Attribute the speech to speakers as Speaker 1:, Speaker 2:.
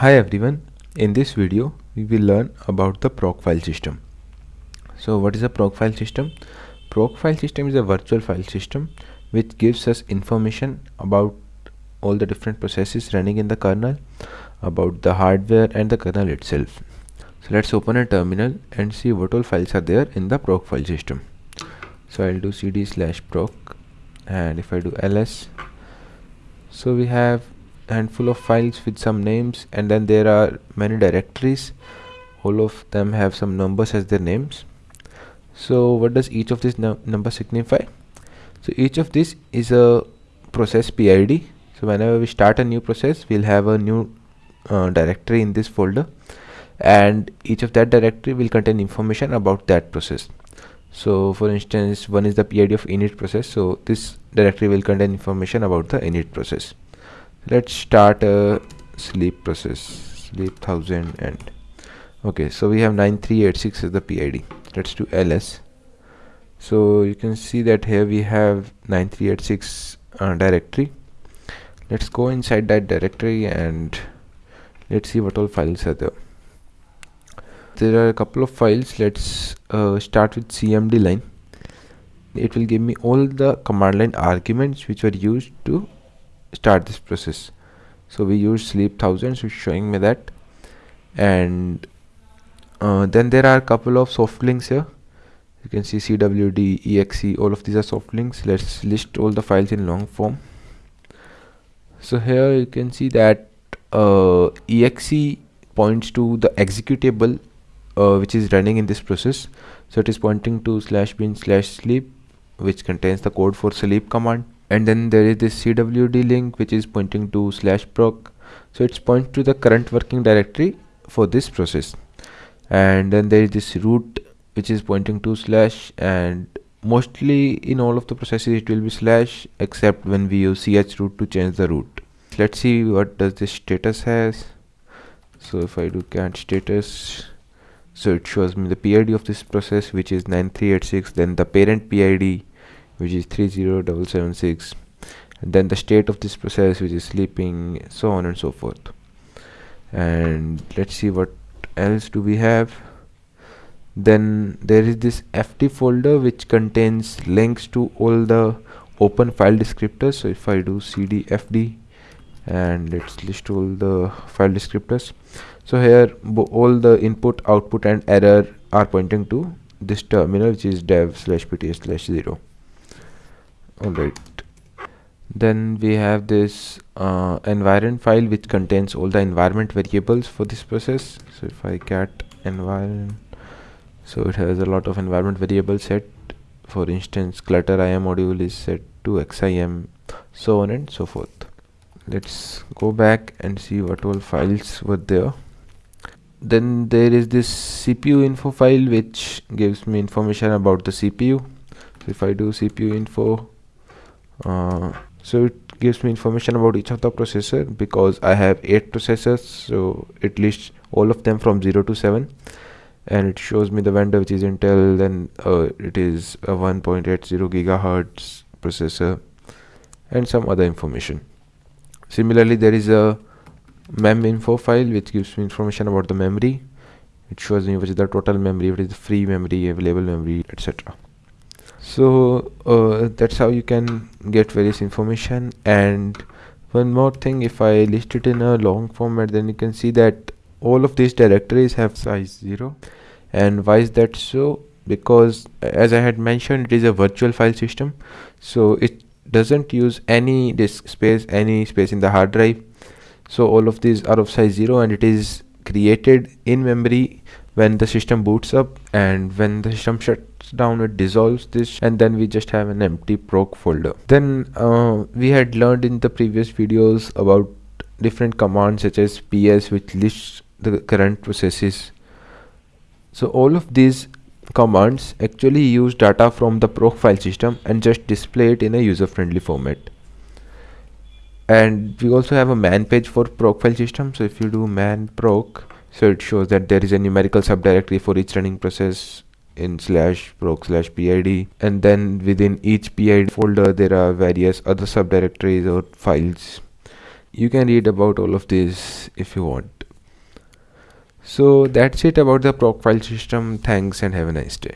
Speaker 1: Hi everyone, in this video we will learn about the proc file system. So what is a proc file system? Proc file system is a virtual file system which gives us information about all the different processes running in the kernel, about the hardware and the kernel itself. So let's open a terminal and see what all files are there in the proc file system. So I'll do cd slash proc and if I do ls so we have handful of files with some names and then there are many directories. All of them have some numbers as their names. So what does each of these num number signify? So each of this is a process PID so whenever we start a new process we'll have a new uh, directory in this folder. And each of that directory will contain information about that process. So for instance one is the PID of init process. So this directory will contain information about the init process let's start a sleep process sleep thousand and okay so we have 9386 as the PID let's do ls so you can see that here we have 9386 uh, directory. Let's go inside that directory and let's see what all files are there. There are a couple of files. Let's uh, start with cmd line. It will give me all the command line arguments which were used to start this process. So we use sleep thousands which is showing me that. And uh, then there are a couple of soft links here. You can see cwd exe all of these are soft links. Let's list all the files in long form. So here you can see that uh, exe points to the executable uh, which is running in this process. So it is pointing to slash bin slash sleep which contains the code for sleep command and then there is this cwd link which is pointing to slash proc. So it's point to the current working directory for this process. And then there is this root which is pointing to slash. And mostly in all of the processes it will be slash except when we use chroot to change the root. Let's see what does this status has. So if i do cat status so it shows me the PID of this process which is 9386 then the parent PID which is 30776 and then the state of this process which is sleeping so on and so forth. And let's see what else do we have. Then there is this fd folder which contains links to all the open file descriptors. So if i do cd fd and let's list all the file descriptors. So here all the input output and error are pointing to this terminal which is dev slash pts slash 0 alright then we have this uh, environment file which contains all the environment variables for this process. So if I cat environment so it has a lot of environment variables set. For instance clutter IM module is set to XIM so on and so forth. Let's go back and see what all files were there. Then there is this CPU info file which gives me information about the CPU so if I do CPU info uh, so it gives me information about each of the processor because I have 8 processors so it lists all of them from 0 to 7 and it shows me the vendor which is Intel then uh, it is a 1.80 gigahertz processor and some other information. Similarly there is a mem info file which gives me information about the memory. It shows me which is the total memory what is the free memory available memory etc so uh, that's how you can get various information. And one more thing if I list it in a long format then you can see that all of these directories have size 0 and why is that so? Because as I had mentioned it is a virtual file system. So it doesn't use any disk space any space in the hard drive. So all of these are of size 0 and it is created in memory when the system boots up and when the system shuts down it dissolves this and then we just have an empty proc folder. Then uh, we had learned in the previous videos about different commands such as ps which lists the current processes. So all of these commands actually use data from the proc file system and just display it in a user friendly format. And we also have a man page for proc file system. So if you do man proc so it shows that there is a numerical subdirectory for each running process in slash proc slash pid and then within each pid folder there are various other subdirectories or files. You can read about all of this if you want. So that's it about the proc file system. Thanks and have a nice day